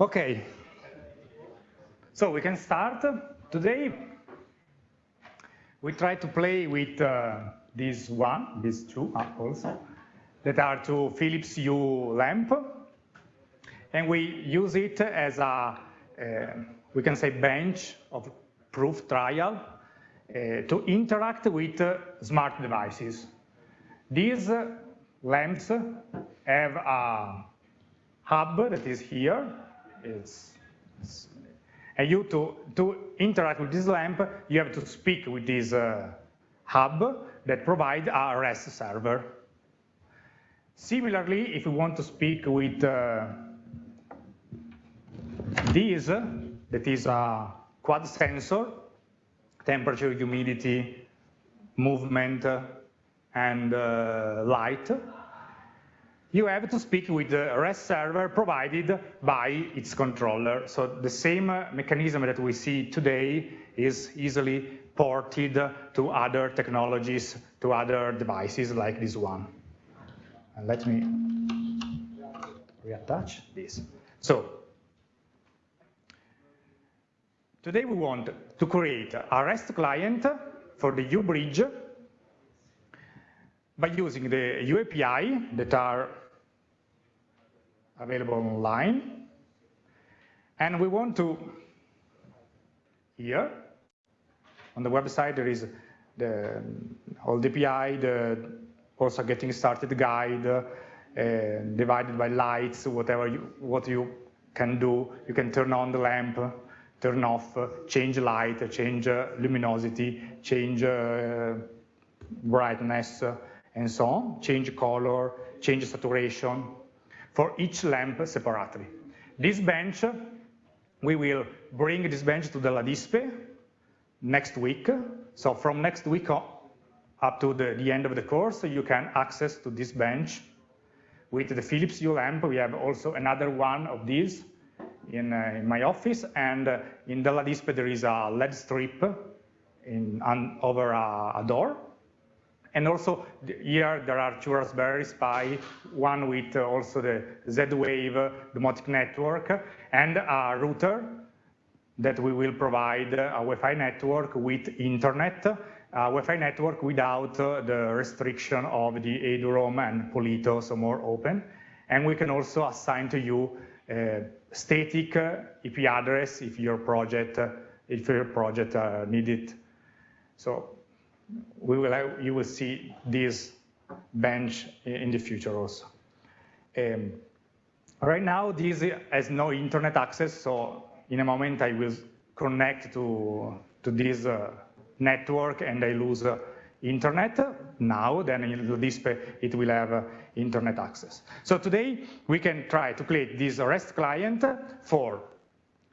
Okay. So we can start. Today, we try to play with uh, this one, these two also, that are two Philips Hue lamp. And we use it as a, uh, we can say, bench of proof trial uh, to interact with uh, smart devices. These uh, lamps have a hub that is here. It's, it's, and you to, to interact with this lamp, you have to speak with this uh, hub that provide a REST server. Similarly, if you want to speak with uh, this, that is a quad sensor, temperature, humidity, movement, and uh, light, you have to speak with the REST server provided by its controller. So the same uh, mechanism that we see today is easily ported to other technologies, to other devices like this one. And let me reattach this. So today we want to create a REST client for the Hue-bridge by using the Hue API that are available online. And we want to, here, on the website, there is the the API, the also getting started guide, uh, divided by lights, whatever you, what you can do. You can turn on the lamp, turn off, change light, change uh, luminosity, change uh, brightness, and so on, change color, change saturation, for each lamp separately. This bench, we will bring this bench to the LADISPE next week. So from next week up to the, the end of the course, you can access to this bench. With the Philips Hue lamp, we have also another one of these in, uh, in my office. And uh, in the LADISPE, there is a LED strip in, over a, a door. And also here there are two Raspberry Pi, one with uh, also the Z-Wave domotic network and a router that we will provide a Wi-Fi network with internet, a Wi-Fi network without uh, the restriction of the eduroam and Polito, so more open. And we can also assign to you a static IP address if your project, if your project uh, need it. So we will have, you will see this bench in the future also. Um, right now, this has no internet access, so in a moment I will connect to, to this uh, network and I lose uh, internet now, then in this it will have uh, internet access. So today we can try to create this REST client for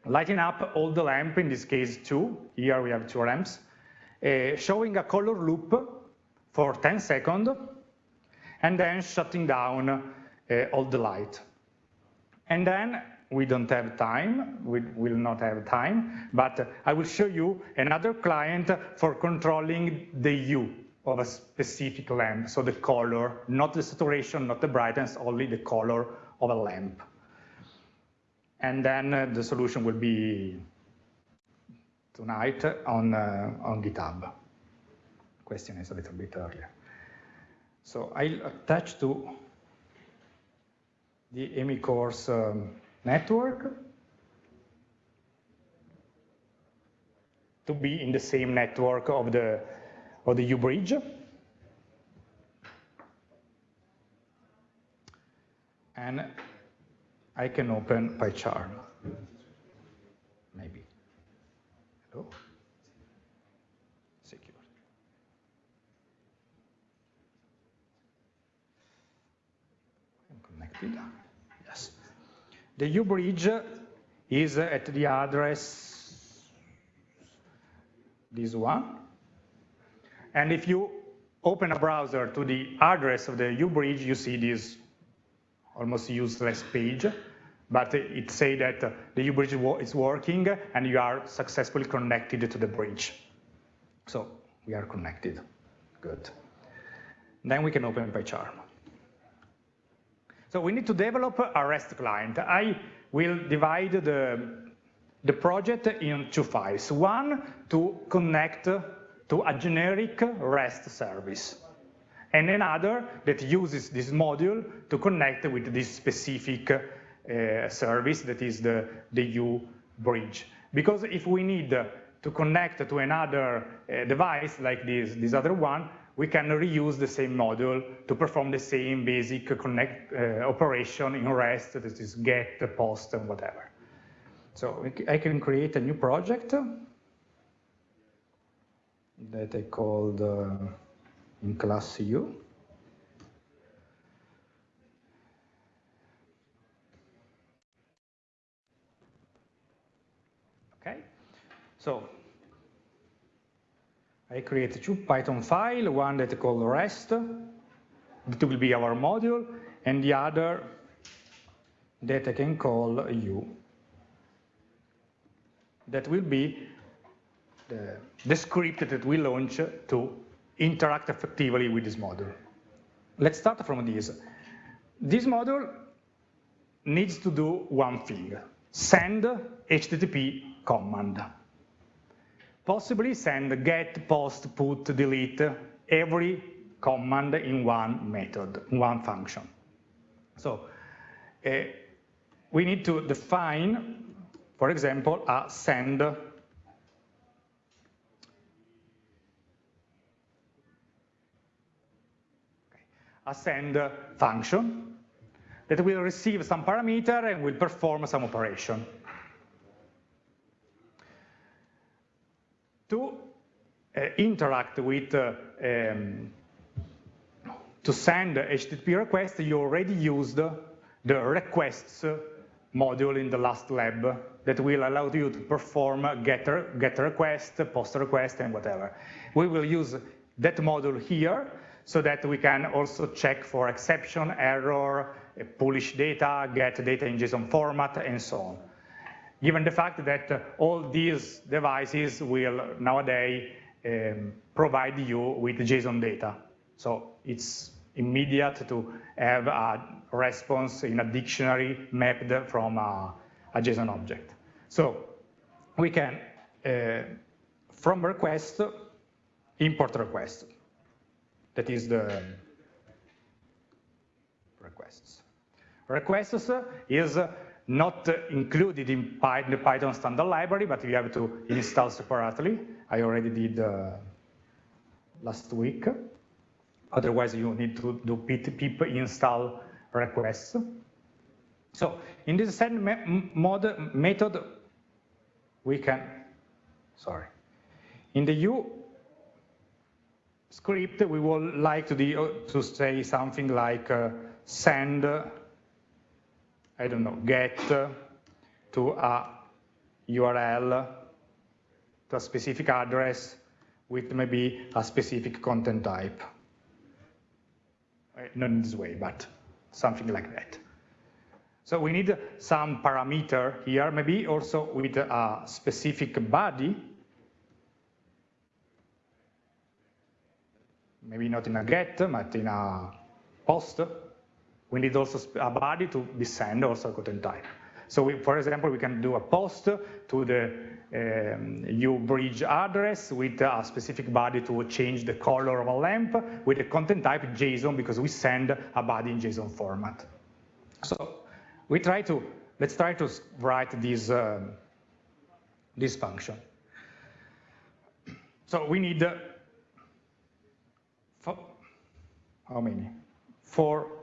lighting up all the lamp, in this case two, here we have two lamps, uh, showing a color loop for 10 seconds, and then shutting down uh, all the light. And then we don't have time, we will not have time, but I will show you another client for controlling the hue of a specific lamp, so the color, not the saturation, not the brightness, only the color of a lamp. And then uh, the solution will be tonight on, uh, on GitHub. Question is a little bit earlier. So I'll attach to the EMI course um, network to be in the same network of the, of the Hue-bridge. And I can open PyCharm. Oh. Secure. I'm connected. Yes. The Hue bridge is at the address this one. And if you open a browser to the address of the Hue bridge, you see this almost useless page but it say that the Hue-bridge is working and you are successfully connected to the bridge. So we are connected, good. Then we can open PyCharm. So we need to develop a REST client. I will divide the, the project in two files. One to connect to a generic REST service, and another that uses this module to connect with this specific service that is the, the Hue bridge. Because if we need to connect to another uh, device like this, this other one, we can reuse the same module to perform the same basic connect uh, operation in REST, that is get, post, and whatever. So I can create a new project that I called uh, in class Hue. Okay, so I create two Python file, one that I call REST, that will be our module, and the other that I can call Hue. That will be the, the script that we launch to interact effectively with this module. Let's start from this. This module needs to do one thing, send HTTP command possibly send get, post, put, delete, every command in one method, one function. So uh, we need to define, for example, a send a send function that will receive some parameter and will perform some operation. To uh, interact with, uh, um, to send HTTP request, you already used the requests module in the last lab that will allow you to perform get, get request, post request, and whatever. We will use that module here so that we can also check for exception, error, publish data, get data in JSON format, and so on given the fact that uh, all these devices will nowadays um, provide you with JSON data. So it's immediate to have a response in a dictionary mapped from a, a JSON object. So we can, uh, from request, import request. That is the requests. Requests is not included in the Python standard library, but you have to install separately. I already did uh, last week. Otherwise, you need to do pip install requests. So in this send method, we can, sorry, in the Hue script, we would like to, do, to say something like uh, send I don't know, get to a URL, to a specific address with maybe a specific content type. Eh, not in this way, but something like that. So we need some parameter here, maybe also with a specific body, maybe not in a get, but in a post, we need also a body to be sent also a content type. So we, for example, we can do a post to the um, HueBridge address with a specific body to change the color of a lamp with a content type JSON because we send a body in JSON format. So we try to, let's try to write this, um, this function. So we need, uh, how many? Four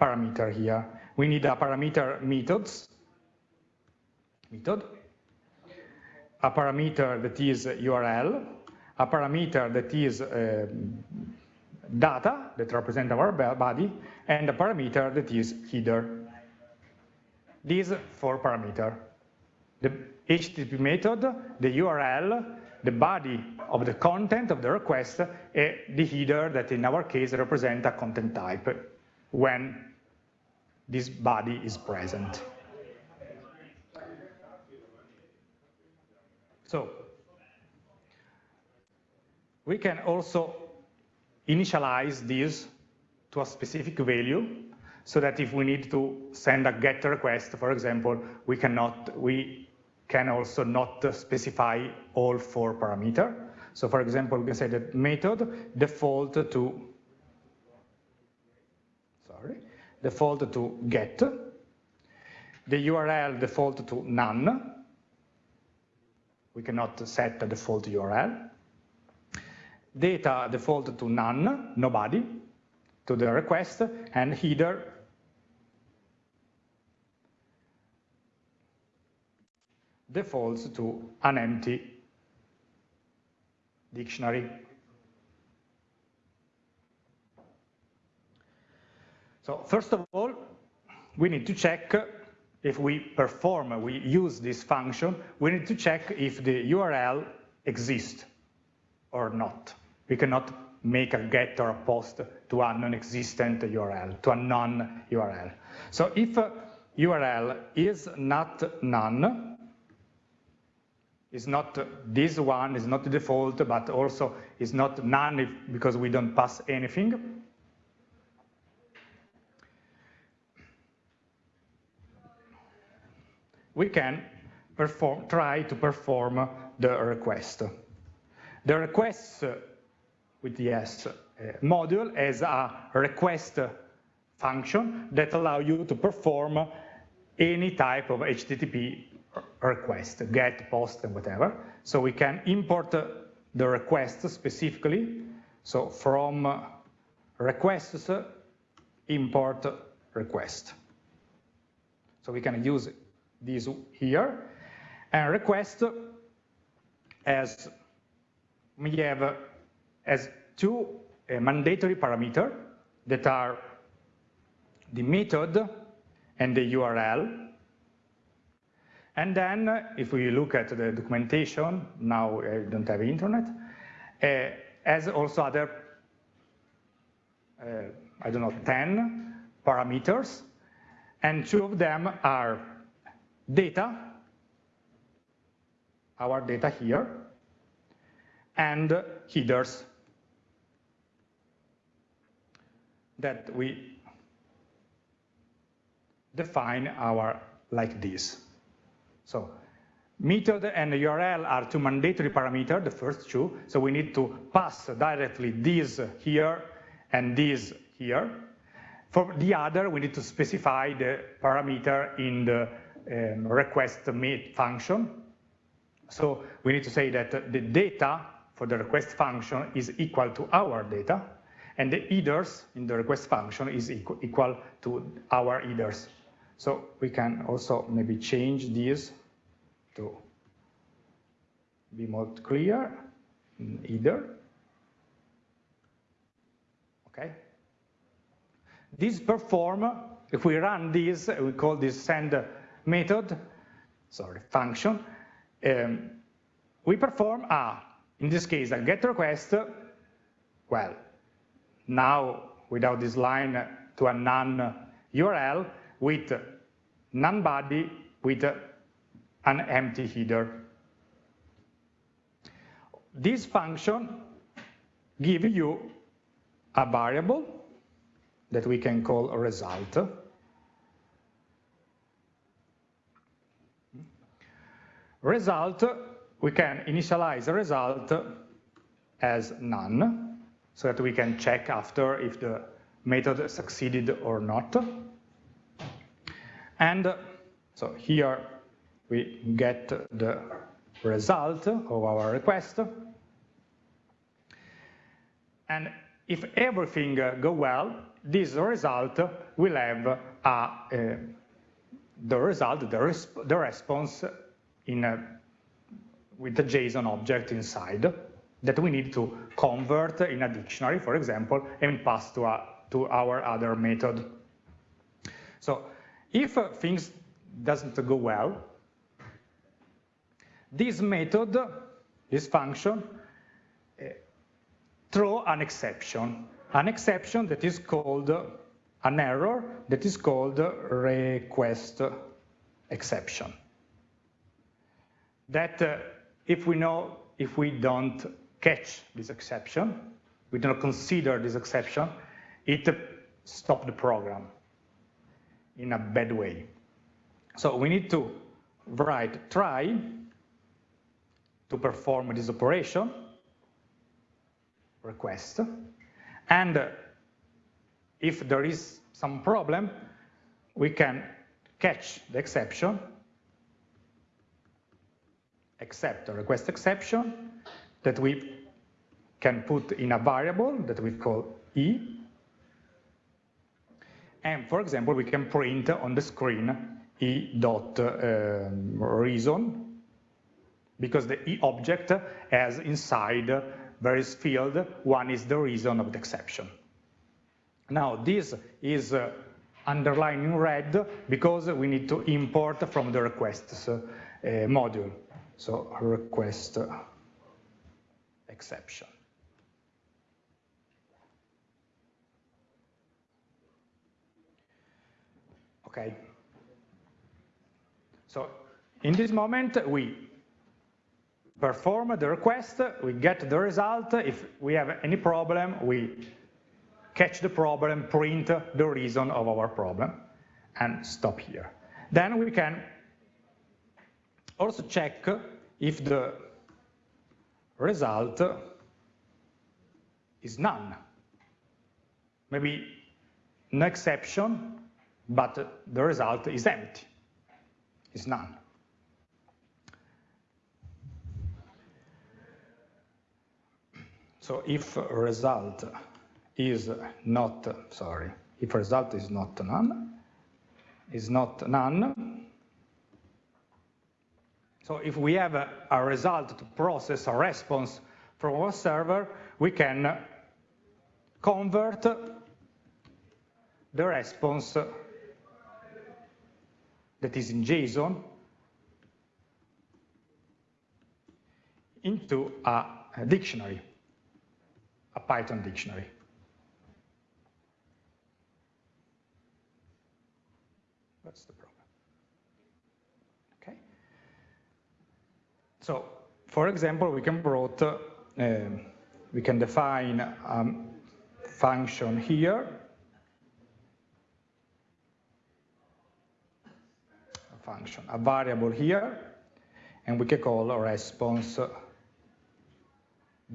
parameter here. We need a parameter methods, method, a parameter that is URL, a parameter that is uh, data that represent our body, and a parameter that is header. These four parameter. The HTTP method, the URL, the body of the content of the request, and the header that in our case represent a content type when this body is present. So we can also initialize this to a specific value. so that if we need to send a GET request, for example, we cannot, we can also not specify all four parameter. So for example, we can say that method default to, sorry, default to get, the URL default to none, we cannot set the default URL, data default to none, nobody, to the request, and header. Defaults to an empty dictionary. So first of all, we need to check if we perform, we use this function, we need to check if the URL exists or not. We cannot make a get or a post to a non-existent URL, to a non-URL. So if URL is not none, is not this one, is not the default, but also is not none if, because we don't pass anything. We can perform, try to perform the request. The request with the S uh, module as a request function that allow you to perform any type of HTTP request, get, post, and whatever. So we can import the request specifically. So from requests, import request. So we can use this here. And request as we have as two uh, mandatory parameter that are the method and the URL and then if we look at the documentation, now I don't have internet, uh, as also other, uh, I don't know, 10 parameters, and two of them are data, our data here, and headers that we define our like this. So method and URL are two mandatory parameters, the first two. So we need to pass directly this here and this here. For the other, we need to specify the parameter in the um, request meet function. So we need to say that the data for the request function is equal to our data, and the headers in the request function is equal, to our headers. So we can also maybe change this to be more clear, either. Okay. This perform, if we run this, we call this send method, sorry, function, um, we perform a, in this case, a get request, well, now without this line to a non URL with none body with an empty header. This function gives you a variable that we can call a result. Result, we can initialize a result as none, so that we can check after if the method succeeded or not. And so here we get the result of our request. And if everything go well, this result will have a, the result, the, resp the response in a, with the JSON object inside that we need to convert in a dictionary, for example, and pass to, a, to our other method. So if things doesn't go well, this method, this function, uh, throw an exception, an exception that is called an error that is called request exception. That uh, if we know, if we don't catch this exception, we don't consider this exception, it stops the program. in a bad way. So we need to write try to perform this operation, request, and if there is some problem, we can catch the exception, accept a request exception that we can put in a variable that we call e. And for example, we can print on the screen e dot um, reason because the e object has inside various field. One is the reason of the exception. Now this is uh, underlined in red because we need to import from the requests uh, module. So request uh, exception. Okay. So in this moment, we perform the request, we get the result. If we have any problem, we catch the problem, print the reason of our problem, and stop here. Then we can also check if the result is none. Maybe no exception, but the result is empty, is none. So if result is not, sorry, if result is not none, is not none, so if we have a, a result to process a response from our server, we can convert the response that is in JSON into a, a dictionary, a Python dictionary. That's the problem. Okay. So, for example, we can brought, uh, we can define a function here function, a variable here, and we can call a response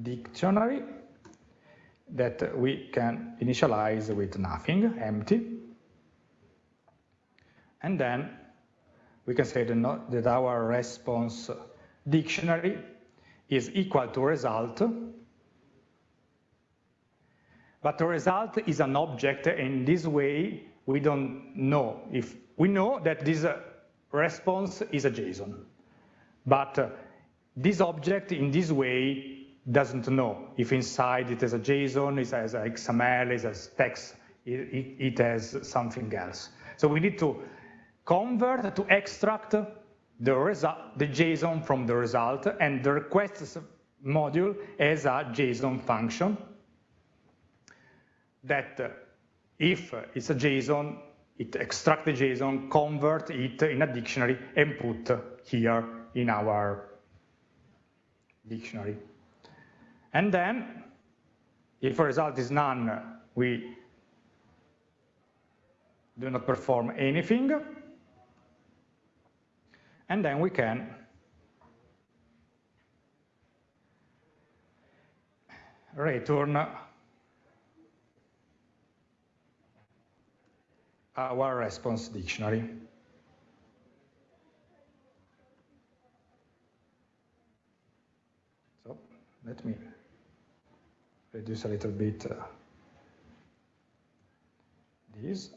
dictionary that we can initialize with nothing, empty. And then we can say that our response dictionary is equal to result, but the result is an object, and in this way we don't know if we know that this response is a JSON. But uh, this object in this way doesn't know if inside it has a JSON, it has XML, it has text, it has something else. So we need to convert, to extract the, result, the JSON from the result, and the requests module as a JSON function that uh, if it's a JSON, it extract the JSON, convert it in a dictionary, and put here in our dictionary. And then, if a result is none, we do not perform anything. And then we can return our response dictionary. So let me reduce a little bit uh, this.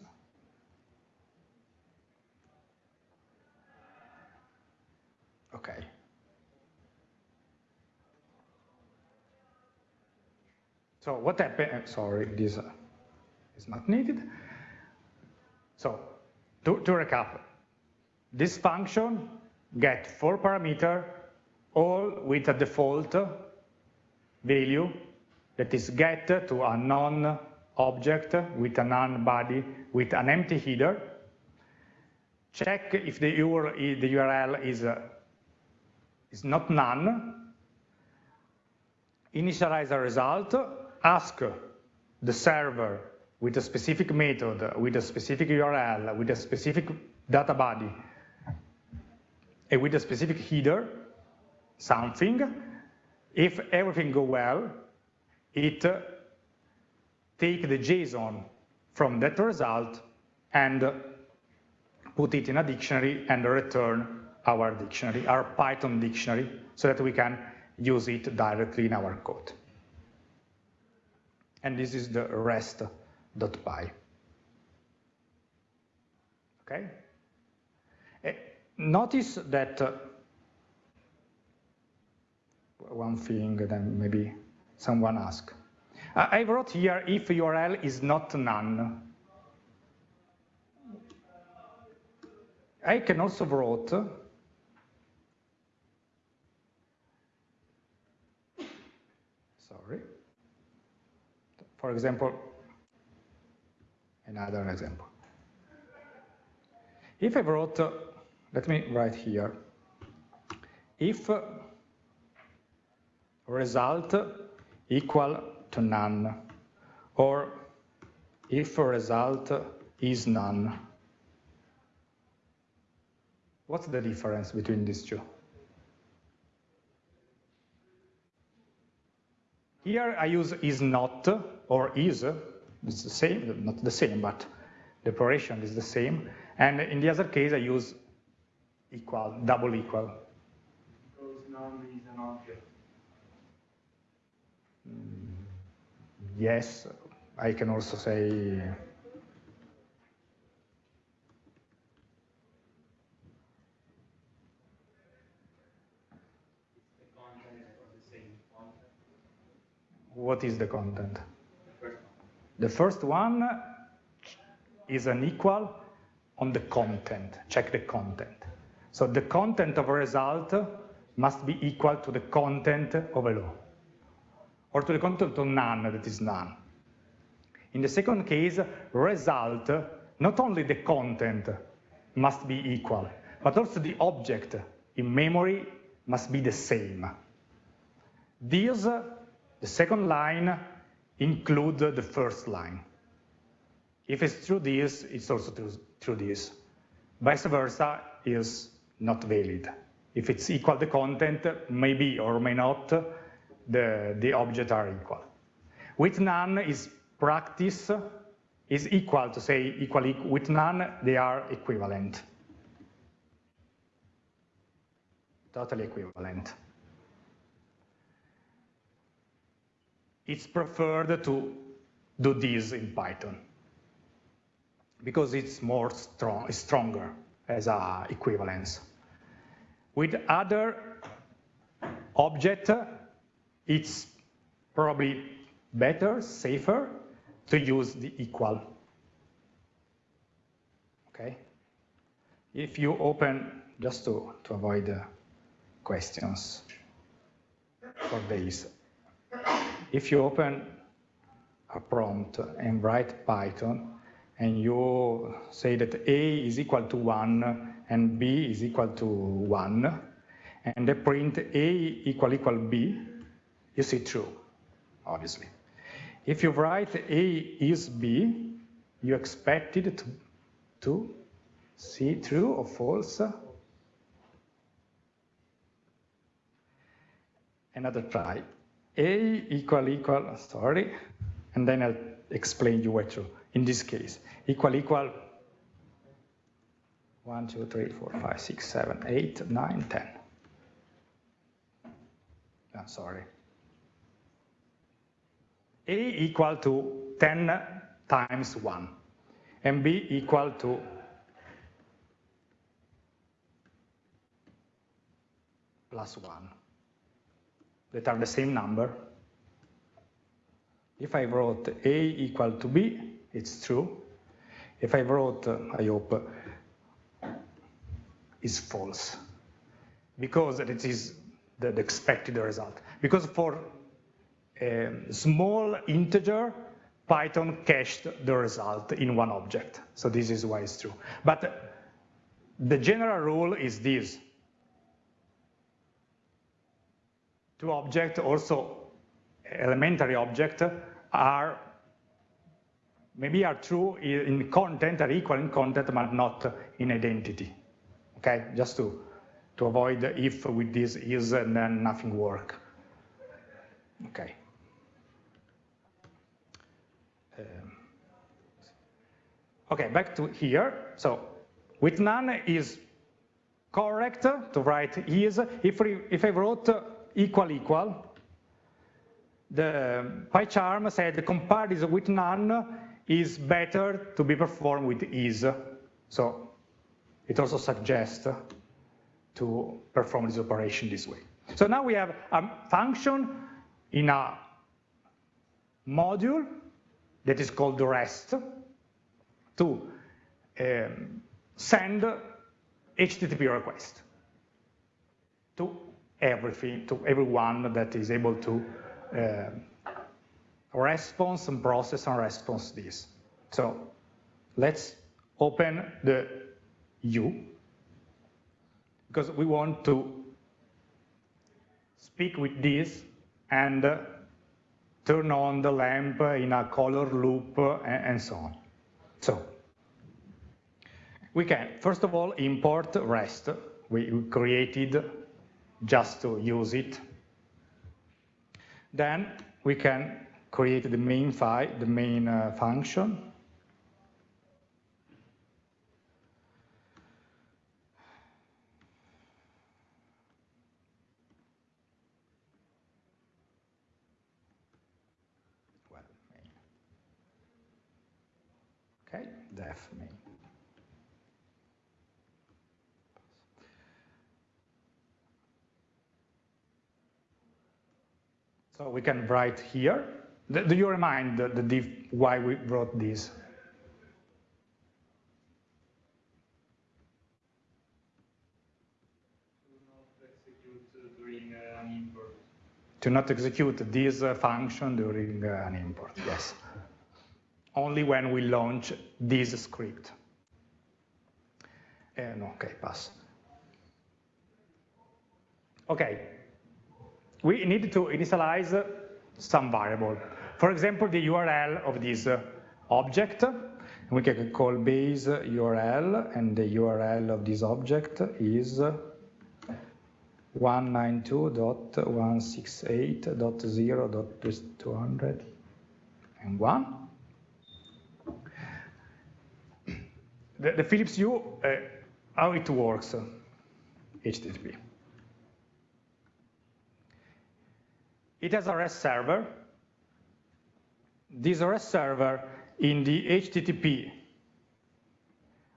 Okay. So what happened, sorry, this uh, is not needed. So to, to recap, this function get four parameter, all with a default value that is get to a non-object with a non-body with an empty header. Check if the URL, the URL is, uh, is not none. Initialize a result, ask the server with a specific method, with a specific URL, with a specific data body, and with a specific header, something, if everything go well, it uh, take the JSON from that result and put it in a dictionary and return our dictionary, our Python dictionary, so that we can use it directly in our code. And this is the rest.py. Okay? Uh, notice that uh, one thing that maybe someone asked. I wrote here if URL is not none. I can also wrote sorry. For example, another example. If I wrote, let me write here, if result equal to none, or if result is none. What's the difference between these two? Here I use is not or is, uh, it's the same, not the same, but the operation is the same. And in the other case I use equal, double equal. Because none is an object. Mm, yes, I can also say what is the content? The first one is an equal on the content, check the content. So the content of a result must be equal to the content of a law or to the content of none that is none. In the second case, result, not only the content must be equal, but also the object in memory must be the same. This, the second line, include the first line. If it's true this, it's also true, true this. Vice versa is not valid. If it's equal the content, maybe or may not, the, the objects are equal. With none is practice is equal to say equal with none, they are equivalent. Totally equivalent. It's preferred to do this in Python because it's more strong, stronger as a equivalence. With other object, it's probably better, safer to use the equal. Okay? If you open, just to, to avoid questions for this, if you open a prompt and write Python, and you say that A is equal to 1 and B is equal to 1, and they print A equal equal B, you see true, obviously. If you write A is B, you expect it to, to see true or false. Another try. A equal equal, sorry, and then I'll explain you what to, In this case, equal equal 1, 2, 3, 4, 5, 6, 7, 8, 9, 10. Oh, sorry. A equal to 10 times 1, and B equal to plus 1, that are the same number. If I wrote A equal to B, it's true. If I wrote, uh, I hope, uh, is false, because it is the, the expected result. Because for a small integer, Python cached the result in one object. So this is why it's true. But the general rule is this. Two objects, also elementary objects, are maybe are true in content, are equal in content, but not in identity. Okay, just to, to avoid if with this is and then nothing work. Okay. Um, okay, back to here. So with none is correct to write is. If, we, if I wrote equal equal, the PyCharm said the compare this with none is better to be performed with is. So it also suggests to perform this operation this way. So now we have a function in a module that is called rest to um, send HTTP request to everything, to everyone that is able to uh, response and process and response this. So let's open the Hue because we want to speak with this and uh, turn on the lamp in a color loop uh, and, so on. So we can, first of all, import REST. We created just to use it. Then we can create the main file, the main uh, function. Okay, def main. So we can write here. Do you remind the, the diff why we wrote this? To not execute this uh, function during uh, an import, yes. Only when we launch this script. And okay, pass. Okay, we need to initialize some variable. For example, the URL of this object. We can call base URL, and the URL of this object is 192.168.0.201. The, the Philips Hue, uh, how it works, HTTP. It has a REST server. This REST server in the HTTP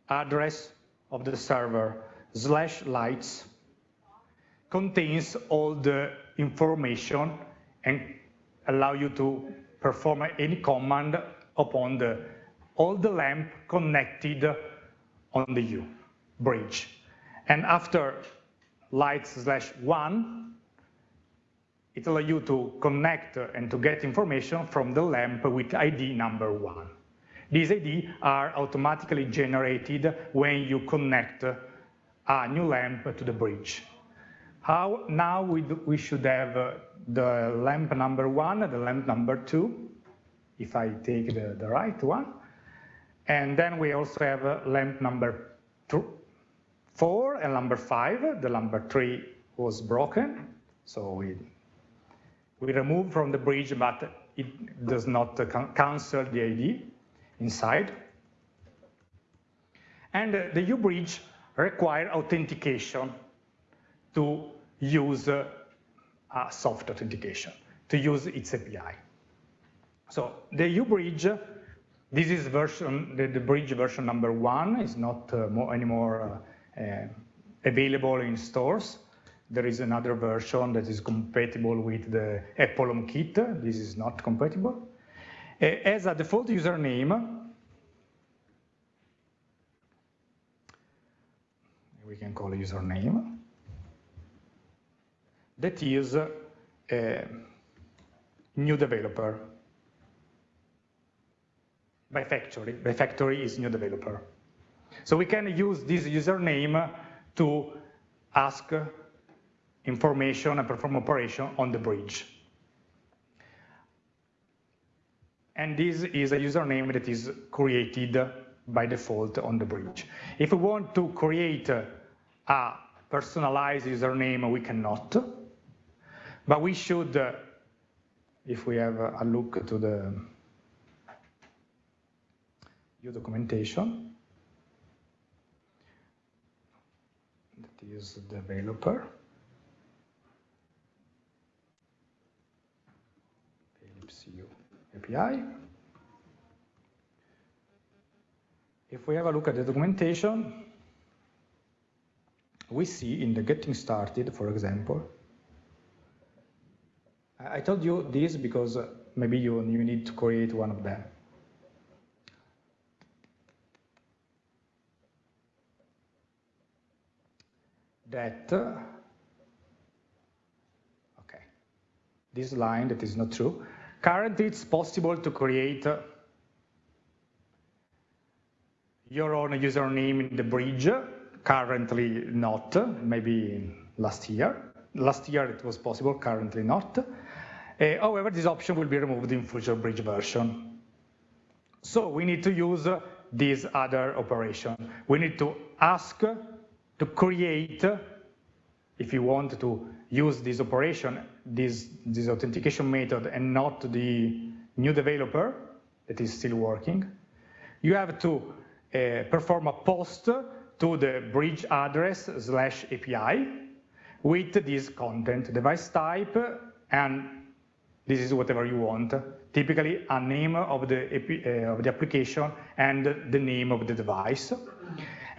address of the server slash lights contains all the information and allow you to perform any command upon the all the lamp connected on the Hue bridge. And after lights slash one, it allows you to connect and to get information from the lamp with ID number one. These ID are automatically generated when you connect a new lamp to the bridge. How now we, do, we should have the lamp number one, the lamp number two, if I take the, the right one. And then we also have lamp number two, four and number five. The number three was broken, so we we remove from the bridge, but it does not cancel the ID inside. And uh, the Hue-bridge require authentication to use uh, soft authentication, to use its API. So the Hue-bridge, this is version, the, the, bridge version number one is not uh, more, anymore uh, uh, available in stores. There is another version that is compatible with the Apple kit. This is not compatible. As a default username, we can call a username, that is a new developer. By factory, by factory is new developer. So we can use this username to ask information and perform operation on the bridge. and this is a username that is created by default on the bridge. If we want to create a personalized username, we cannot, but we should, if we have a look to the your documentation, that is developer, Philips API. If we have a look at the documentation, we see in the getting started, for example, I told you this because uh, maybe you, you need to create one of them. That, uh, okay, this line that is not true. Currently, it's possible to create your own username in the bridge. Currently not, maybe last year. Last year it was possible, currently not. Uh, however, this option will be removed in future bridge version. So we need to use this other operation. We need to ask to create, if you want to use this operation, this, this authentication method and not the new developer that is still working, you have to uh, perform a post to the bridge address slash API with this content, device type, and this is whatever you want. Typically, a name of the, uh, of the application and the name of the device.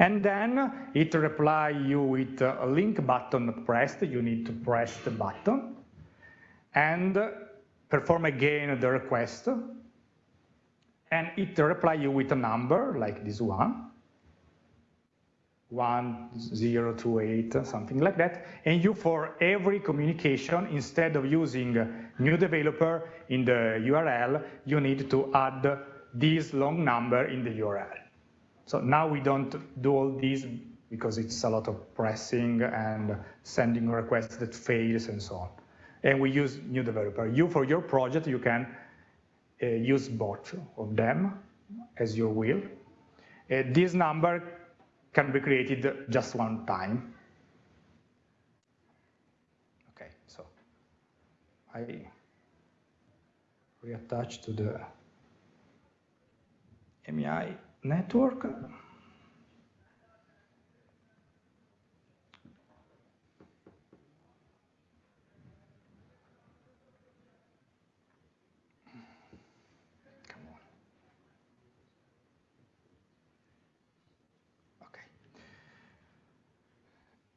And then it reply you with a link button pressed. You need to press the button and perform again the request and it reply you with a number like this one, 1028, something like that, and you for every communication, instead of using new developer in the URL, you need to add this long number in the URL. So now we don't do all these because it's a lot of pressing and sending requests that fails and so on. And we use new developer. You, for your project, you can uh, use both of them as you will. Uh, this number can be created just one time. Okay, so I reattach to the MEI network.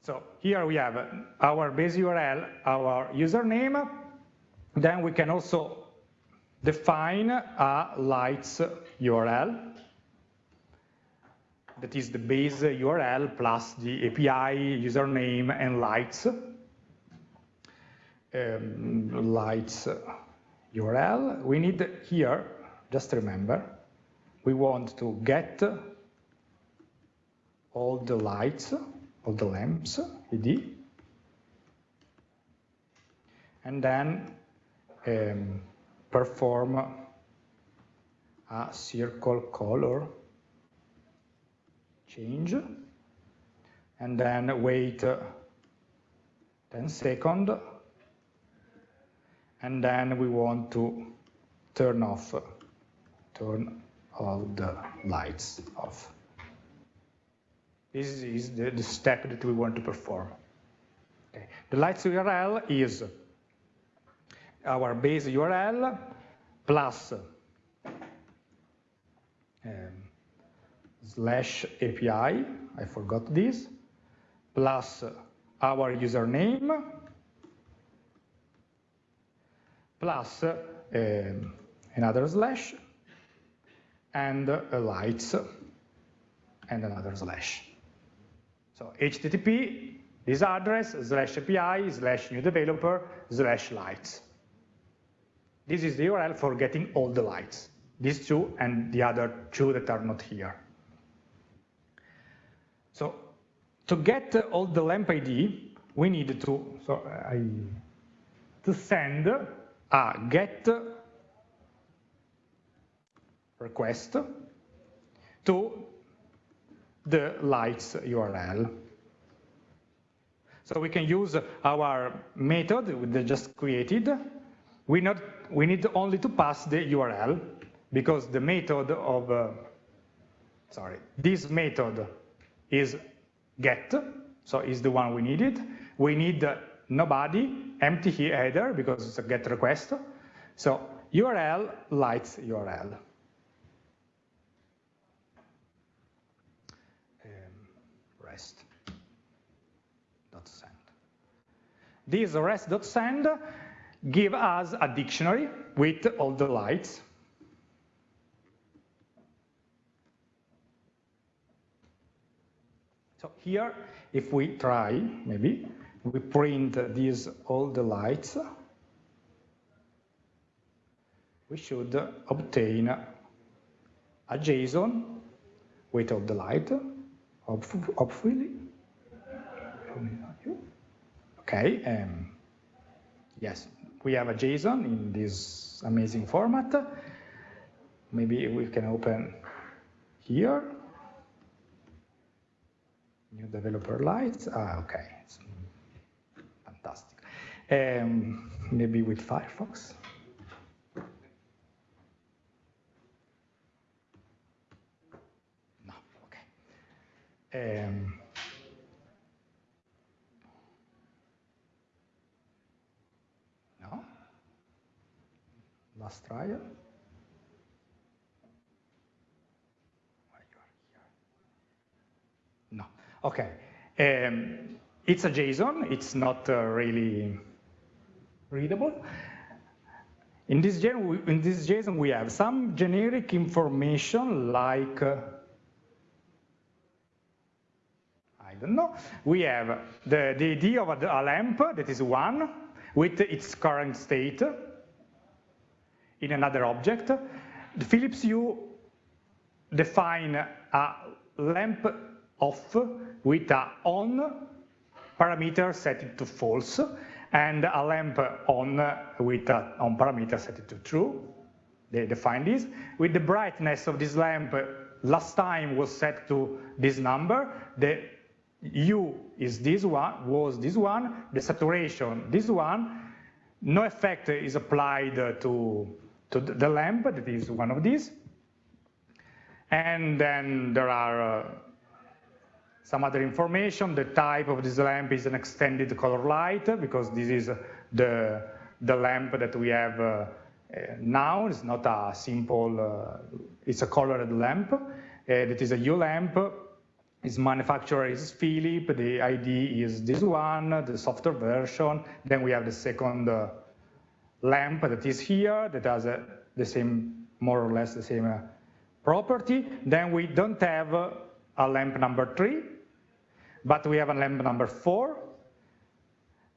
So here we have our base URL, our username. Then we can also define a lights URL. That is the base URL plus the API username and lights. Um, lights URL. We need here, just remember, we want to get all the lights of the lamps, id, and then um, perform a circle color change, and then wait 10 seconds, and then we want to turn off, turn all the lights off. This is the, the step that we want to perform. Okay. The lights URL is our base URL plus um, slash API, I forgot this, plus our username, plus um, another slash, and a lights, and another slash. So HTTP, this address, slash API, slash new developer, slash lights. This is the URL for getting all the lights, these two and the other two that are not here. So to get all the lamp ID, we need to, so I, to send a get request to the lights URL. So we can use our method we just created. We, not, we need only to pass the URL because the method of, uh, sorry, this method is get, so is the one we needed. We need nobody, empty header because it's a GET request. So URL lights URL. Um, rest dot send. This rest dot send give us a dictionary with all the lights. So here, if we try, maybe, we print these all the lights, we should obtain a JSON with all the light, hopefully. Okay, um, yes, we have a JSON in this amazing format. Maybe we can open here. New developer lights. Ah, okay. It's fantastic. Um, maybe with Firefox. No, okay. Um, no. Last trial. No. Okay. Um, it's a JSON. It's not uh, really readable. In this, in this, JSON, we have some generic information like, uh, I don't know, we have the, the idea of a, a lamp, that is one, with its current state in another object. The Philips Hue define a lamp off with a on parameter set to false and a lamp on with a on parameter set to true. They define this. With the brightness of this lamp last time was set to this number. The hue is this one, was this one, the saturation this one. No effect is applied to, to the lamp, that is one of these. And then there are some other information. The type of this lamp is an extended color light because this is the, the lamp that we have uh, now. It's not a simple, uh, it's a colored lamp. Uh, that is a Hue lamp. Its manufacturer is Philips. The ID is this one, the software version. Then we have the second uh, lamp that is here that has uh, the same, more or less the same uh, property. Then we don't have a lamp number three but we have a lamp number four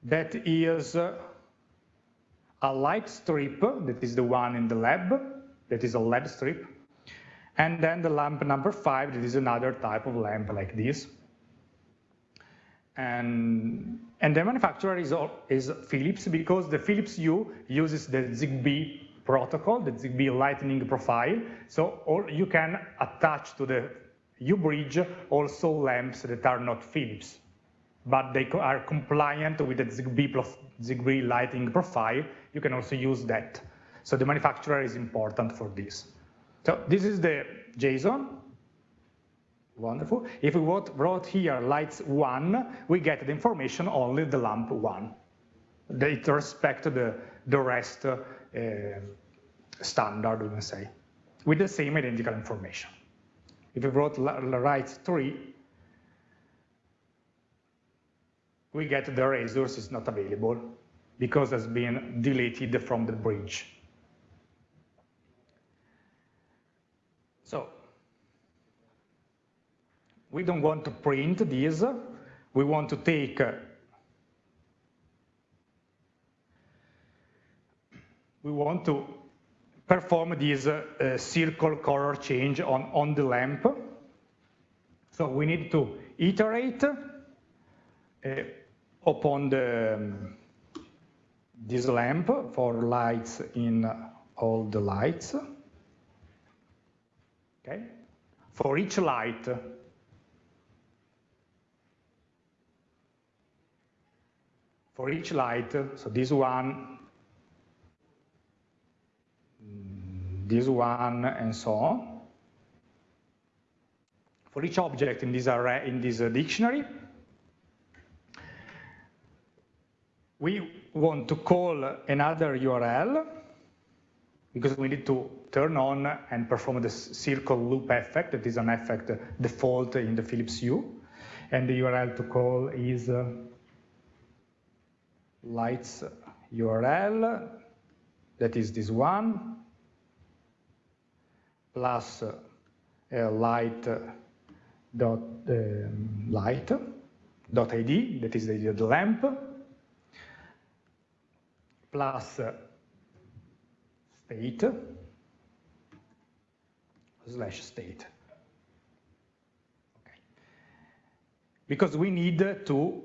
that is a light strip, that is the one in the lab, that is a LED strip. And then the lamp number five, that is another type of lamp like this. And, and the manufacturer is, is Philips because the Philips Hue uses the ZigBee protocol, the ZigBee lightning profile. So all, you can attach to the Hue-Bridge also lamps that are not Philips, but they are compliant with the ZigBee, plus ZigBee lighting profile. You can also use that. So the manufacturer is important for this. So this is the JSON. Wonderful. If we wrote here lights one, we get the information only the lamp one. They respect the, the rest uh, standard, we can say, with the same identical information. If we wrote right 3, we get the resource is not available because it's been deleted from the bridge. So we don't want to print this. We want to take uh, we want to perform this uh, circle color change on, on the lamp. So we need to iterate uh, upon the, um, this lamp for lights in all the lights. okay? For each light, for each light, so this one, this one, and so on. For each object in this array, in this dictionary, we want to call another URL because we need to turn on and perform the circle loop effect. That is an effect default in the Philips Hue. And the URL to call is uh, lights URL, that is this one, plus uh, light dot um, light dot id, that is the, the lamp, plus state slash state. Okay. Because we need to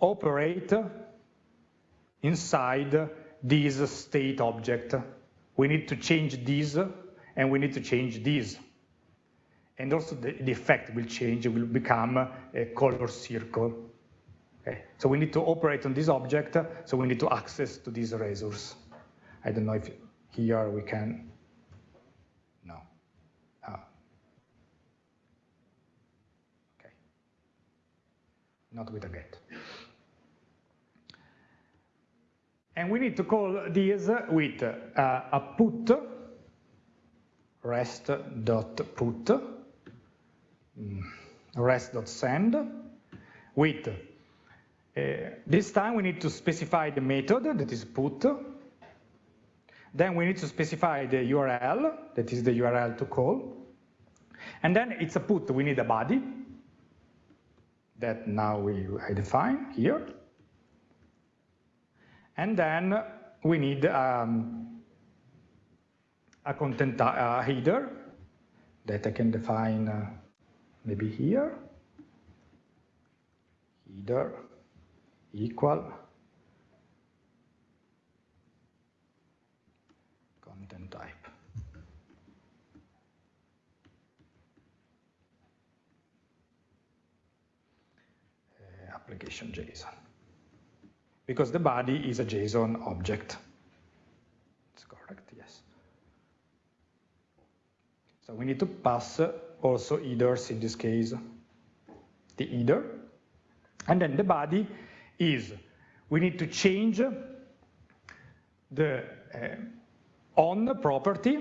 operate inside this state object. We need to change this and we need to change this. And also the, the effect will change, it will become a color circle. Okay. So we need to operate on this object, so we need to access to these razors. I don't know if here we can, no. Ah. Okay. Not with a get. And we need to call this with uh, a put, rest.put, mm, rest.send, with uh, this time we need to specify the method that is put. Then we need to specify the URL, that is the URL to call. And then it's a put, we need a body that now we I define here. And then we need um, a content header that I can define uh, maybe here. Header equal content type. Uh, application JSON. Because the body is a JSON object. It's correct, yes. So we need to pass also headers in this case. The header. And then the body is we need to change the uh, on property.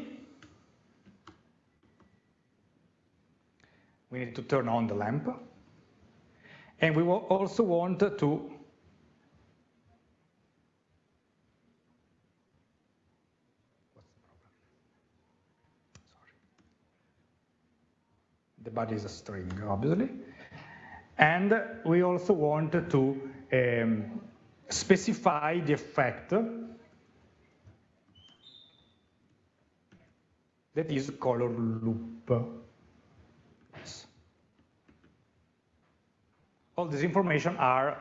We need to turn on the lamp. And we will also want to the body is a string, obviously. And we also want to um, specify the effect that is color loop. All this information are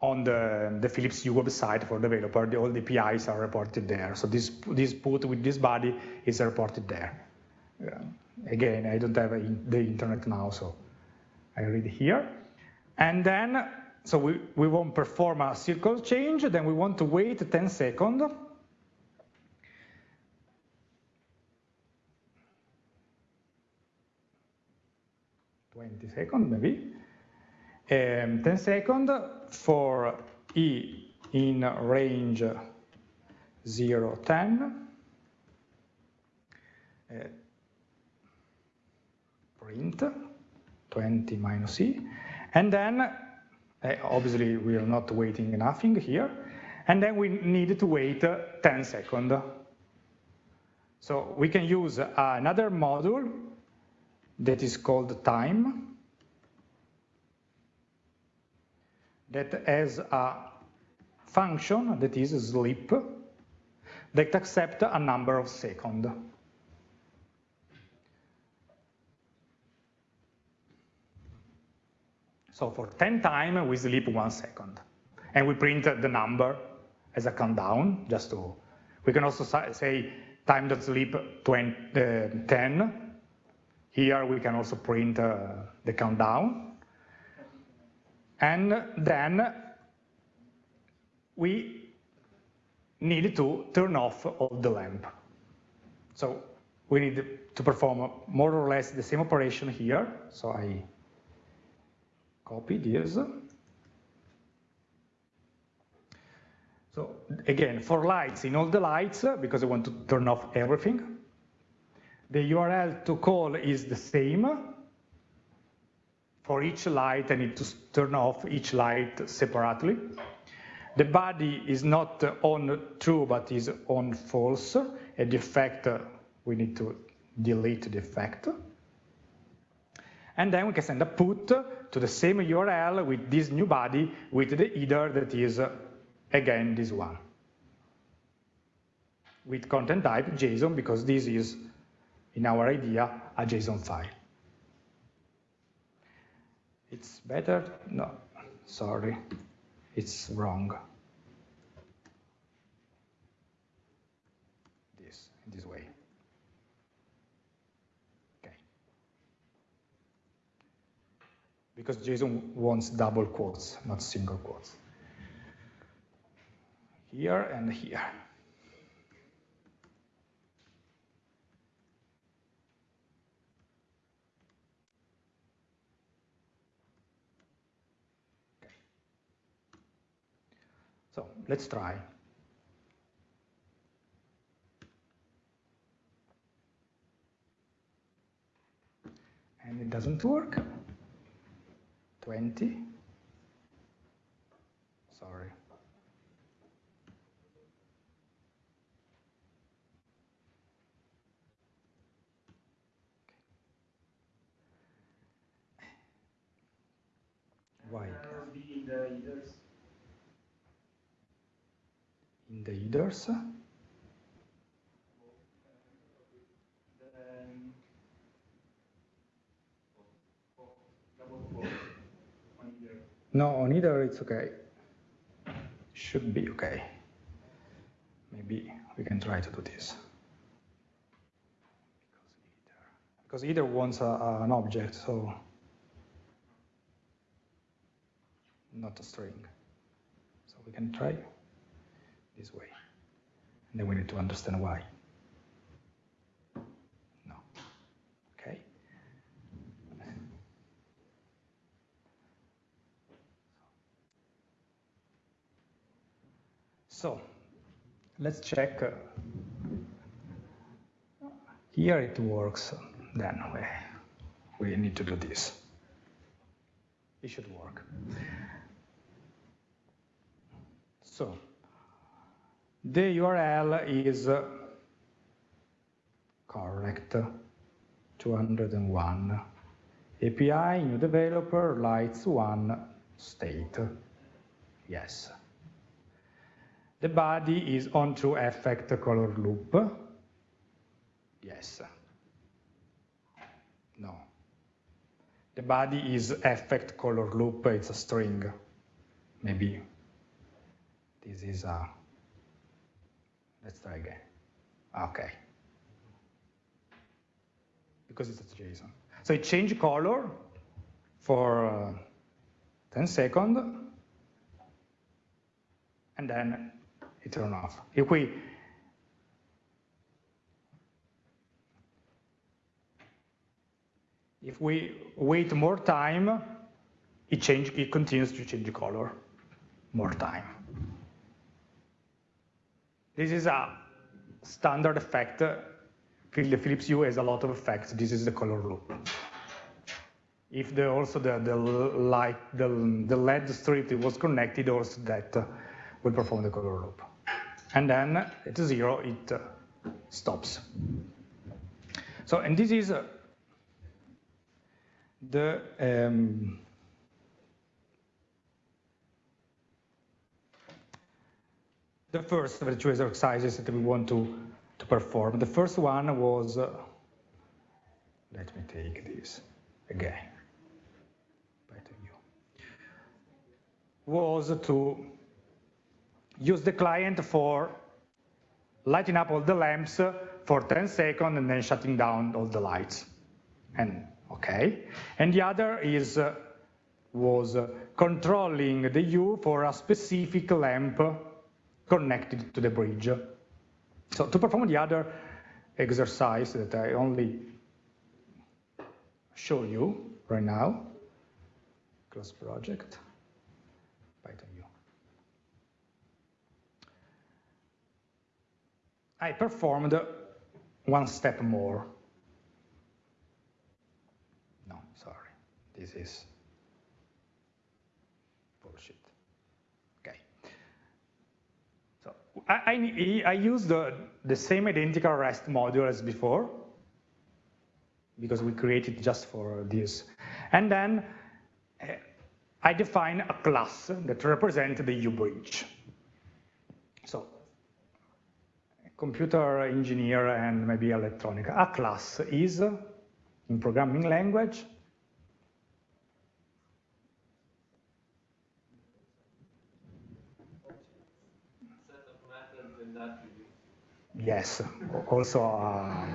on the, the Philips Hue website for developer. The, all the APIs are reported there. So this, this put with this body is reported there. Uh, again, I don't have the internet now, so I read here. And then, so we, we won't perform a circle change, then we want to wait 10 seconds. Twenty seconds, maybe. Um, 10 seconds for e in range 0, 10. Uh, print 20 minus e. And then, uh, obviously, we are not waiting nothing here. And then we need to wait uh, 10 seconds. So we can use another module that is called time that has a function that is sleep that accepts a number of seconds. So for 10 times, we sleep one second. And we print the number as a countdown, just to, we can also say time.sleep 20, uh, 10, Here we can also print uh, the countdown. And then we need to turn off all the lamp. So we need to perform more or less the same operation here. So I copy this. So again, for lights, in all the lights, because I want to turn off everything, the URL to call is the same. For each light, I need to turn off each light separately. The body is not on true, but is on false. And the effect, we need to delete the effect. And then we can send a put to the same URL with this new body with the header that is, again, this one. With content type JSON, because this is, in our idea, a JSON file. It's better? No, sorry it's wrong. This, in this way. Okay. Because JSON wants double quotes, not single quotes. Here and here. So let's try. And it doesn't work. 20. Sorry. Why? In the headers. In the headers. Then, oh, double quote on here. No, on either it's okay. Should be okay. Maybe we can try to do this. Because either wants a, a- an object, so not a string. So we can try this way. And then we need to understand why. No. Okay. So let's check. uh, Here it works. Then we, we need to do this. It should work. So the URL is uh, correct. 201. API, new developer, lights one, state. Yes. The body is on true effect color loop. Yes. No. The body is effect color loop, it's a string. Maybe this is a, let's try again. Okay. Because it's a JSON. So it changed color for uh, 10 seconds, and then it turned off. If we if we wait more time, it change it continues to change color more time. This is a standard effect. The Philips Hue has a lot of effects. This is the color loop. If the, also the, the light, the, the LED strip was connected, also that will perform the color loop. And then at zero, it uh, stops. So, and this is uh, the um, the first of the exercises that we want to, to perform. The first one was, uh, let me take this again, view, was to use the client for lighting up all the lamps for 10 seconds and then shutting down all the lights. and okay. And the other is uh, was uh, controlling the Hue for a specific lamp connected to the bridge. So to perform the other exercise that I only show you right now, close project, Python Hue. I performed one step more. No, sorry, this is bullshit. Okay. So I, I, I use the, the same identical REST module as before, because we created just for this. And then uh, I define a class that represents the Hue-bridge. So computer engineer and maybe electronic. A class is, in programming language, Yes, also uh,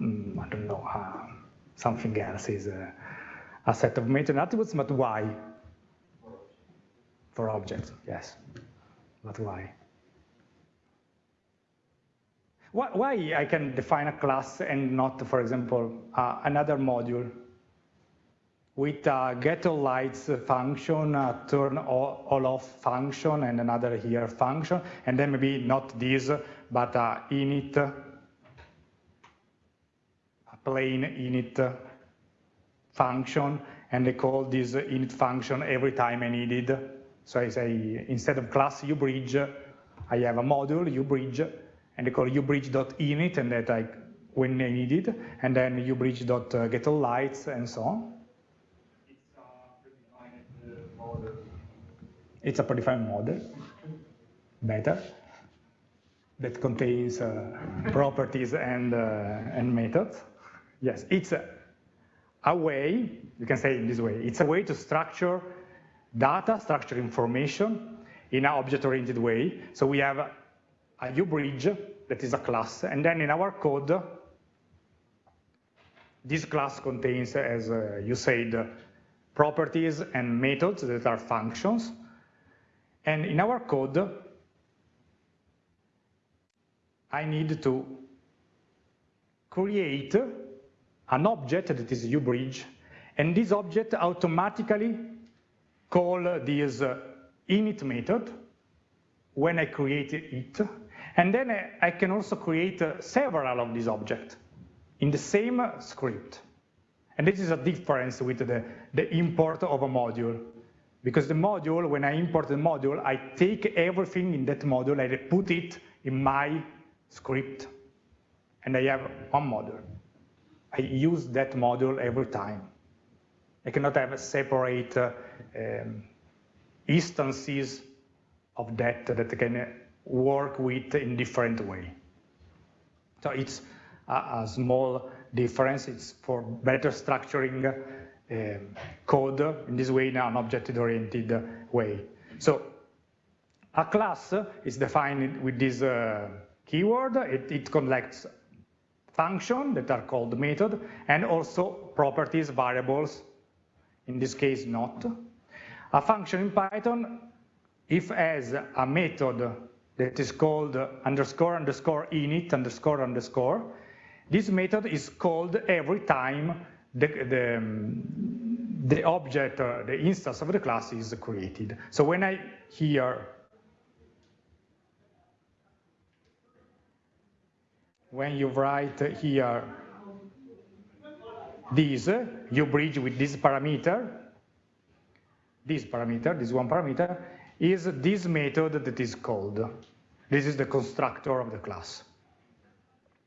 mm, I don't know, uh, something else is uh, a set of methods attributes, but why? For objects, yes, but why? Why I can define a class and not, for example, uh, another module? With a get all lights function, a turn all, off function, and another here function, and then maybe not this, but a init, a plain init function, and I call this init function every time I need it. So I say, instead of class HueBridge, I have a module, HueBridge, and I call HueBridge.init, and that I, when I need it, and then HueBridge.getAllLights, and so on. It's a predefined model, better, that contains uh, properties and, uh, and methods. Yes, it's a, a way, you can say in this way, it's a way to structure data, structure information in an object-oriented way. So we have a, HueBridge that is a class, and then in our code, this class contains, as uh, you said, properties and methods that are functions. And in our code, I need to create an object that is HueBridge, and this object automatically call this init method. When I create it, and then I can also create several of these objects in the same script. And this is a difference with the, the import of a module. Because the module, when I import the module, I take everything in that module, and I put it in my script, and I have one module. I use that module every time. I cannot have separate uh, um, instances of that that can work with in different way. So it's a, a small difference. It's for better structuring uh, code in this way in an object-oriented way. So a class is defined with this uh, keyword. It, it collects functions that are called method and also properties, variables, in this case not. A function in Python, if as a method that is called underscore underscore init underscore underscore, this method is called every time the, the, the object, uh, the instance of the class is created. So when I here, when you write here this, HueBridge with this parameter, this parameter, this one parameter, is this method that is called. This is the constructor of the class.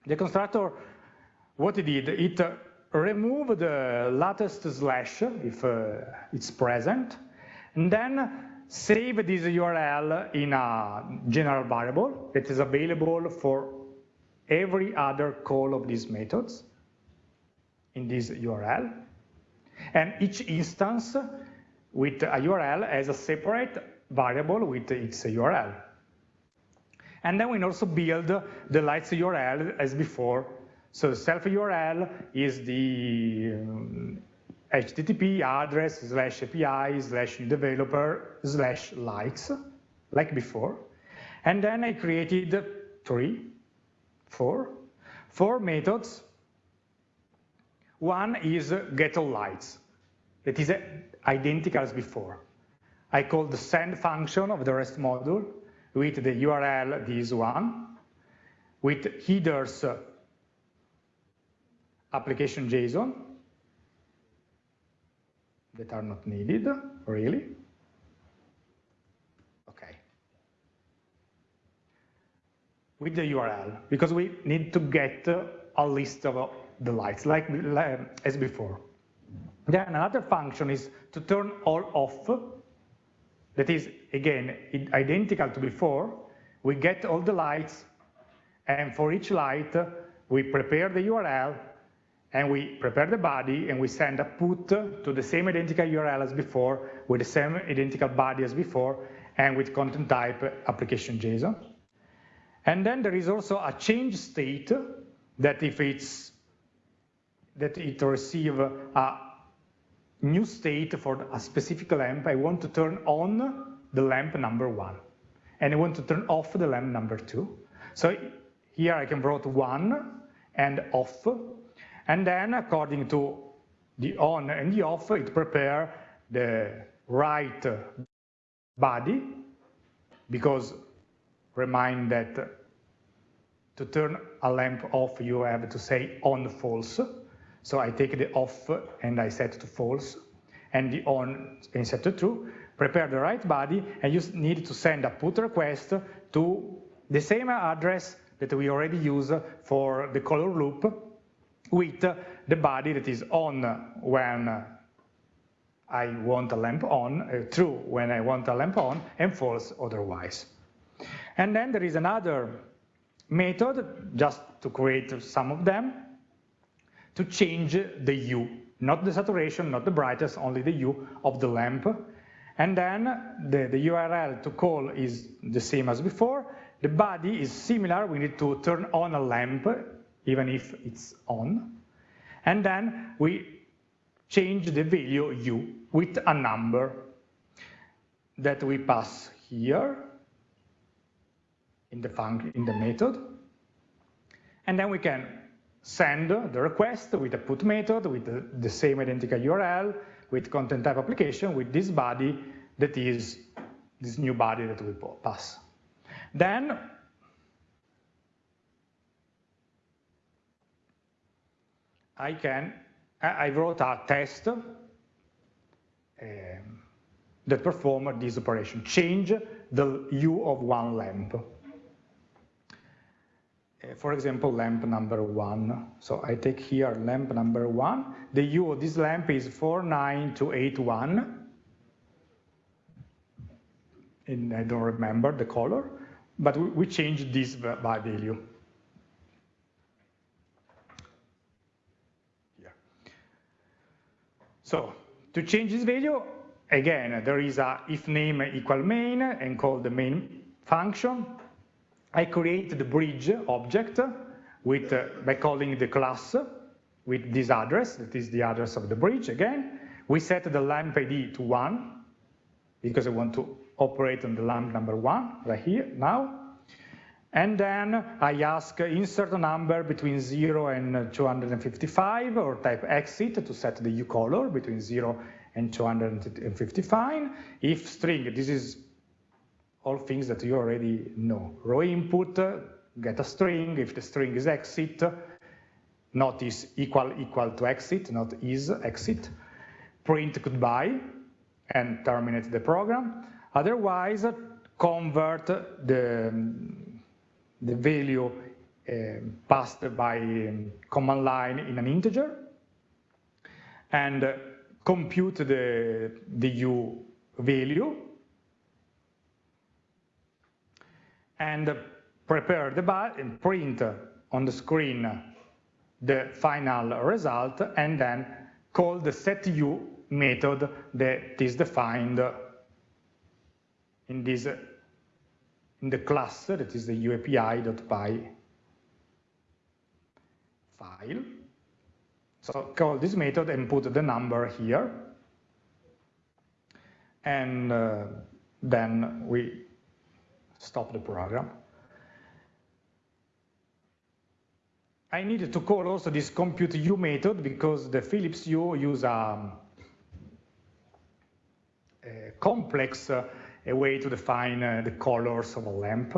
The constructor, what it did, it removed the latest slash if uh, it's present, and then save this URL in a general variable that is available for every other call of these methods in this URL. And each instance with a URL has a separate variable with its URL. And then we also build the lights URL as before So self URL is the um, HTTP address slash API slash developer slash likes, like before. And then I created three, four, four methods. One is get all lights. That is identical as before. I call the send function of the REST module with the URL, this one, with headers application JSON that are not needed, really. Okay. With the URL, because we need to get a list of the lights, like as before. Then another function is to turn all off. That is, again, identical to before. We get all the lights, and for each light, we prepare the URL and we prepare the body and we send a put to the same identical URL as before with the same identical body as before and with content type application JSON. And then there is also a change state that if it's that it receive a new state for a specific lamp, I want to turn on the lamp number one and I want to turn off the lamp number two. So here I can write one and off and then according to the on and the off, it prepare the right body, because remind that to turn a lamp off, you have to say on false. So I take the off and I set to false, and the on and set to true. Prepare the right body, and you need to send a put request to the same address that we already use for the color loop, with the body that is on when I want a lamp on, uh, true when I want a lamp on, and false otherwise. And then there is another method, just to create some of them, to change the hue, not the saturation, not the brightness, only the hue of the lamp. And then the, the URL to call is the same as before. The body is similar, we need to turn on a lamp even if it's on. And then we change the value hue with a number that we pass here in the function in the method. And then we can send the request with a put method with the, the same identical URL with content type application with this body that is this new body that we pass. Then I can, I wrote a test um, that perform this operation, change the hue of one lamp. Uh, for example, lamp number one. So I take here lamp number one. The hue of this lamp is 49281. And I don't remember the color, but we, change this by value. So to change this value, again, there is a if name equal main and call the main function. I create the bridge object with uh, by calling the class with this address, that is the address of the bridge again. We set the lamp ID to one because I want to operate on the lamp number one right here now. And then I ask insert a number between 0 and 255 or type exit to set the hue color between 0 and 255. If string, this is all things that you already know. raw_input, get a string. If the string is exit, not is equal equal to exit, not is exit. Print goodbye and terminate the program. Otherwise, convert the the value uh, passed by um, command line in an integer and compute the, the hue value and prepare the and print on the screen the final result and then call the setHue method that is defined in this in the class that is the uapi.py file. So call this method and put the number here. And uh, then we stop the program. I needed to call also this compute U method because the Philips Hue use a, a complex uh, a way to define uh, the colors of a lamp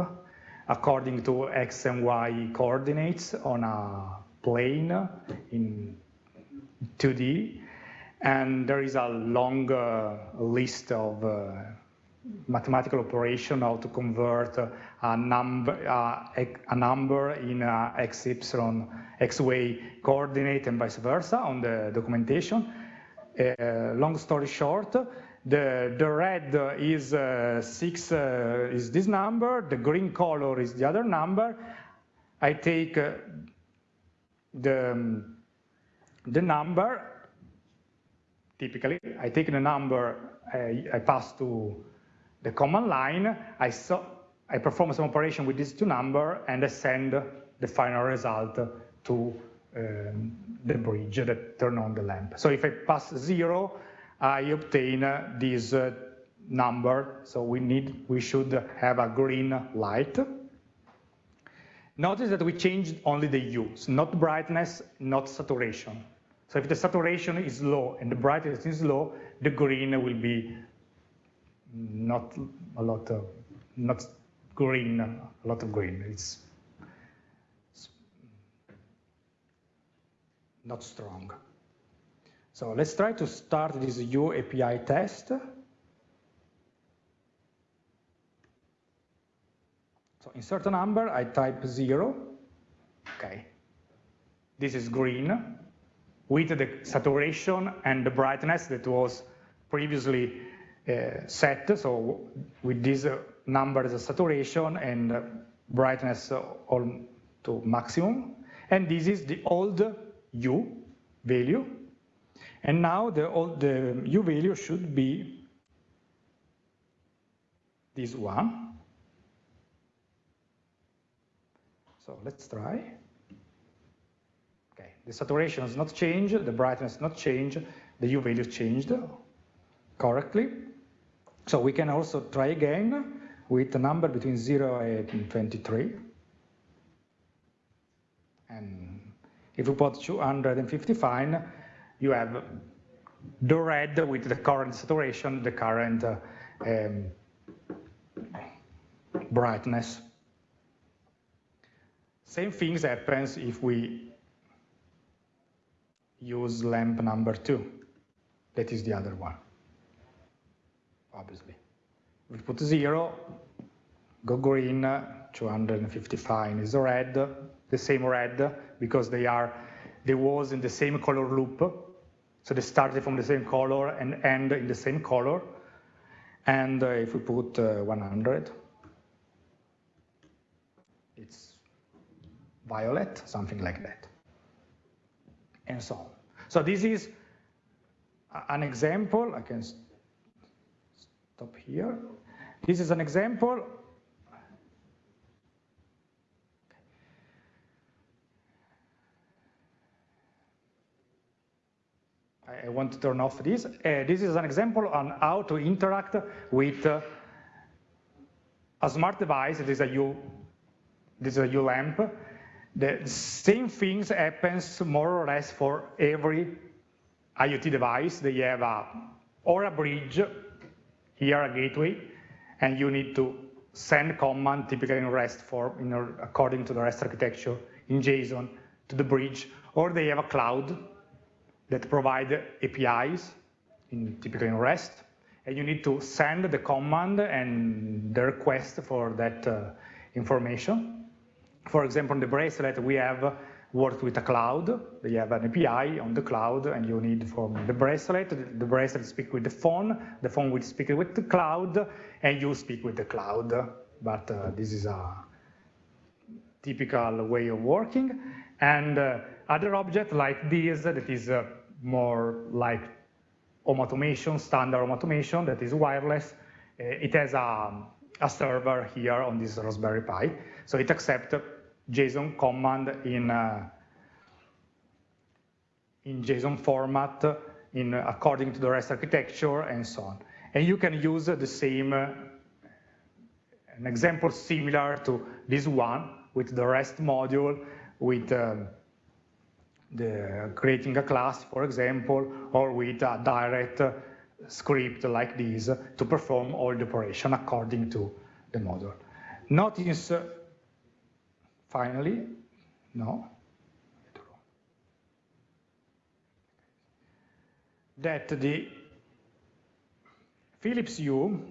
according to x and y coordinates on a plane in 2D. And there is a long uh, list of uh, mathematical operation how to convert a number, a number in x x coordinate and vice versa on the documentation. Uh, long story short, the, the red is uh, six uh, is this number, the green color is the other number. I take uh, the, the number, typically, I take the number I, I pass to the command line, I, saw, I perform some operation with these two numbers, and I send the final result to um, the bridge that turn on the lamp. So if I pass zero, I obtain this uh, number. So we need, we should have a green light. Notice that we changed only the hues, not brightness, not saturation. So if the saturation is low and the brightness is low, the green will be not a lot of, not green, a lot of green. It's, it's not strong. So let's try to start this Hue API test. So insert a number, I type zero, okay. This is green with the saturation and the brightness that was previously set, so with this uh, number as a saturation and uh, brightness all to maximum. And this is the old hue value. And now the old the hue value should be this one. So let's try. Okay, the saturation has not changed, the brightness not changed, the hue value changed correctly. So we can also try again with a number between 0 and 23. And if we put 255, you have the red with the current saturation, the current uh, um, brightness. Same things happens if we use lamp number two. That is the other one obviously. We put zero, go green, 255 is red, the same red, because they are, they was in the same color loop. So they started from the same color and end in the same color. And uh, if we put uh, 100, it's violet, something like that, and so on. So this is an example. I can stop here. This is an example. I want to turn off this. Uh, this is an example on how to interact with uh, a smart device. This is a Hue, this is a Hue lamp. The same things happens more or less for every IoT device. They have a, or a bridge here a gateway, and you need to send command, typically in REST form, know, according to the REST architecture in JSON to the bridge, or they have a cloud that provide APIs, in, typically in REST, and you need to send the command and the request for that uh, information. For example, in the bracelet, we have work with a cloud. They have an API on the cloud, and you need from the bracelet. The bracelet speak with the phone. The phone will speak with the cloud, and you speak with the cloud. But uh, this is a typical way of working. And uh, other object like this, that is uh, more like home automation, standard home automation, that is wireless. Uh, it has a, a server here on this Raspberry Pi. So it accepts JSON command in, uh, in JSON format in, according to the REST architecture and so on. And you can use the same, uh, an example similar to this one with the REST module, with um, the creating a class, for example, or with a direct uh, script like this to perform all the operation according to the model. Notice, uh, finally, no, that the Philips Hue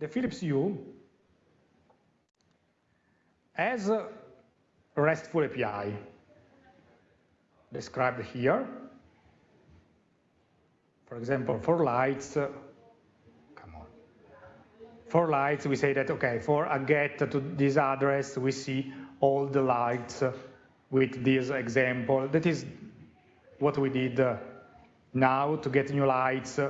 the Philips Hue has a RESTful API described here. For example, for lights, for lights, we say that, okay, for a get to this address, we see all the lights with this example. That is what we did now to get new lights,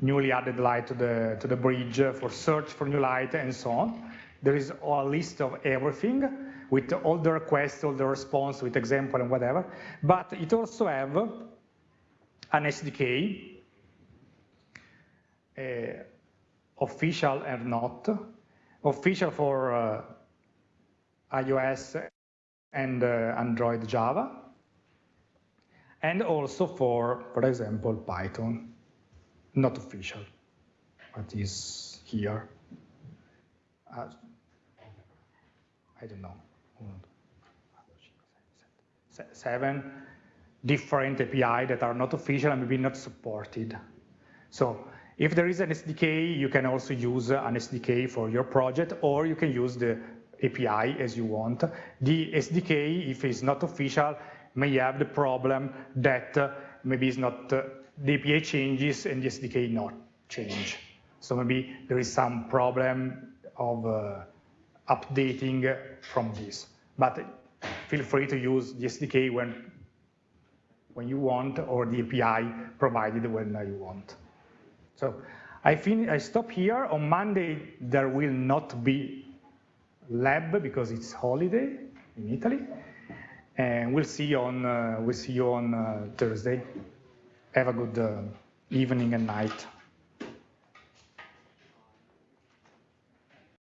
newly added light to the, to the bridge for search for new light and so on. There is a list of everything with all the requests, all the response with example and whatever. But it also have an SDK, official and not, official for uh, iOS and uh, Android Java, and also for, for example, Python, not official, but is here. Uh, I don't know, seven different API that are not official and maybe not supported. So if there is an SDK, you can also use an SDK for your project, or you can use the API as you want. The SDK, if it's not official, may have the problem that uh, maybe it's not, uh, the API changes and the SDK not change. So maybe there is some problem of uh, updating from this. But feel free to use the SDK when, when you want or the API provided when you want. So I, fin I stop here. On Monday, there will not be lab because it's holiday in Italy. And we'll see you on, uh, we'll see you on uh, Thursday. Have a good uh, evening and night.